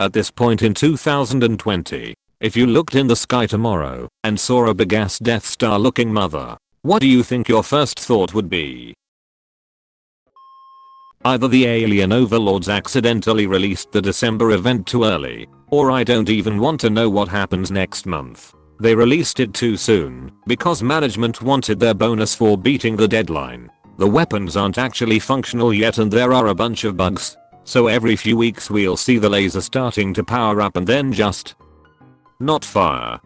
At this point in 2020, if you looked in the sky tomorrow and saw a big ass Death Star looking mother, what do you think your first thought would be? Either the alien overlords accidentally released the December event too early, or I don't even want to know what happens next month. They released it too soon because management wanted their bonus for beating the deadline. The weapons aren't actually functional yet and there are a bunch of bugs. So every few weeks we'll see the laser starting to power up and then just not fire.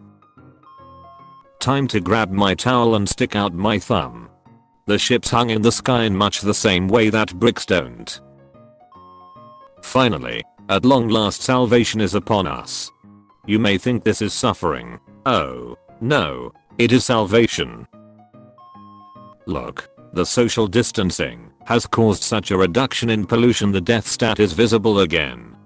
Time to grab my towel and stick out my thumb. The ships hung in the sky in much the same way that bricks don't. Finally, at long last salvation is upon us. You may think this is suffering. Oh, no, it is salvation. Look, the social distancing has caused such a reduction in pollution the Death Star is visible again.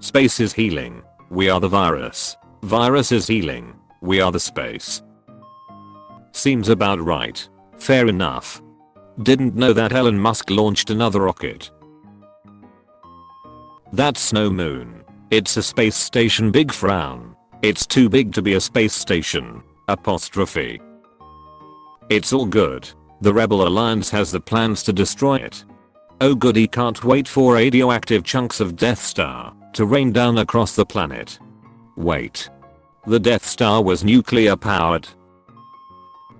Space is healing. We are the virus. Virus is healing. We are the space. Seems about right. Fair enough. Didn't know that Elon Musk launched another rocket. That snow moon. It's a space station big frown. It's too big to be a space station. Apostrophe. It's all good. The Rebel Alliance has the plans to destroy it. Oh goody can't wait for radioactive chunks of Death Star to rain down across the planet. Wait. The Death Star was nuclear powered.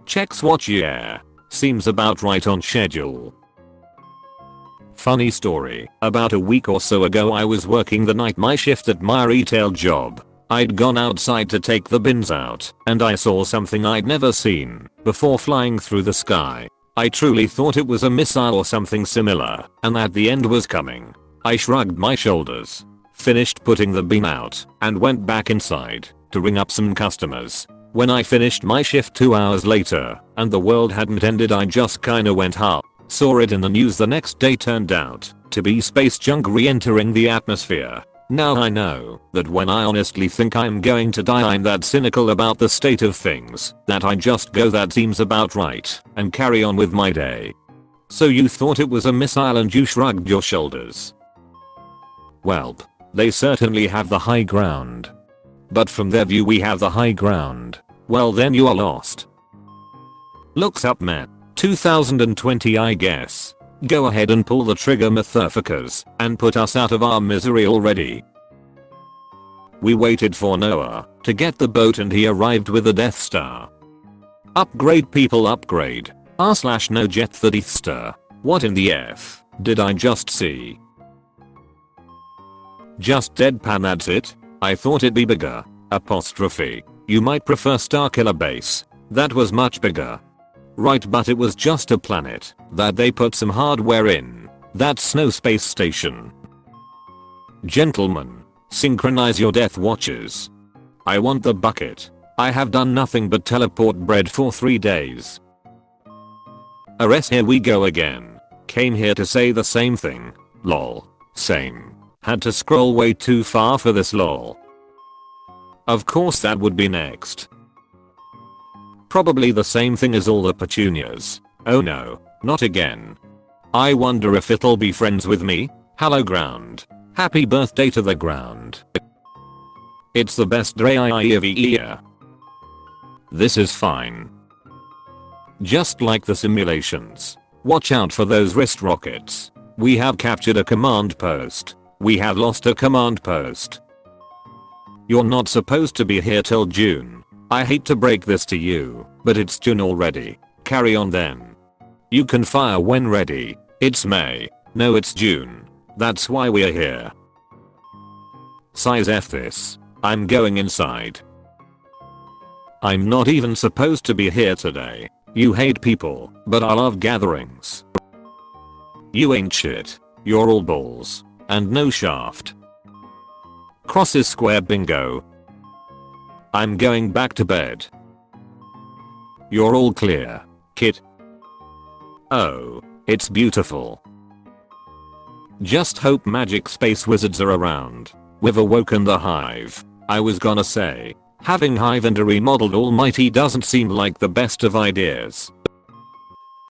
Checks watch year. Seems about right on schedule. Funny story, about a week or so ago I was working the night my shift at my retail job. I'd gone outside to take the bins out and I saw something I'd never seen before flying through the sky. I truly thought it was a missile or something similar and that the end was coming. I shrugged my shoulders, finished putting the bin out and went back inside to ring up some customers. When I finished my shift 2 hours later and the world hadn't ended I just kinda went huh. Saw it in the news the next day turned out to be space junk re-entering the atmosphere. Now I know that when I honestly think I'm going to die I'm that cynical about the state of things that I just go that seems about right and carry on with my day. So you thought it was a missile and you shrugged your shoulders. Welp. They certainly have the high ground. But from their view we have the high ground. Well then you are lost. Looks up man. 2020 I guess. Go ahead and pull the trigger motherfuckers and put us out of our misery already. We waited for Noah to get the boat and he arrived with the Death Star. Upgrade people upgrade. R slash no jet the Death Star. What in the F did I just see? Just deadpan that's it? I thought it'd be bigger. Apostrophe. You might prefer Starkiller Base. That was much bigger. Right but it was just a planet that they put some hardware in. That's no space station. Gentlemen. Synchronize your death watches. I want the bucket. I have done nothing but teleport bread for 3 days. Ares here we go again. Came here to say the same thing. Lol. Same. Had to scroll way too far for this lol. Of course that would be next. Probably the same thing as all the petunias. Oh no, not again. I wonder if it'll be friends with me? Hello ground. Happy birthday to the ground. It's the best day I ever year. This is fine. Just like the simulations. Watch out for those wrist rockets. We have captured a command post. We have lost a command post. You're not supposed to be here till June. I hate to break this to you, but it's June already. Carry on then. You can fire when ready. It's May. No it's June. That's why we're here. Size F this. I'm going inside. I'm not even supposed to be here today. You hate people, but I love gatherings. You ain't shit. You're all balls. And no shaft. Crosses square bingo. I'm going back to bed. You're all clear, kid. Oh, it's beautiful. Just hope magic space wizards are around. We've awoken the hive. I was gonna say, having hive and a remodeled almighty doesn't seem like the best of ideas.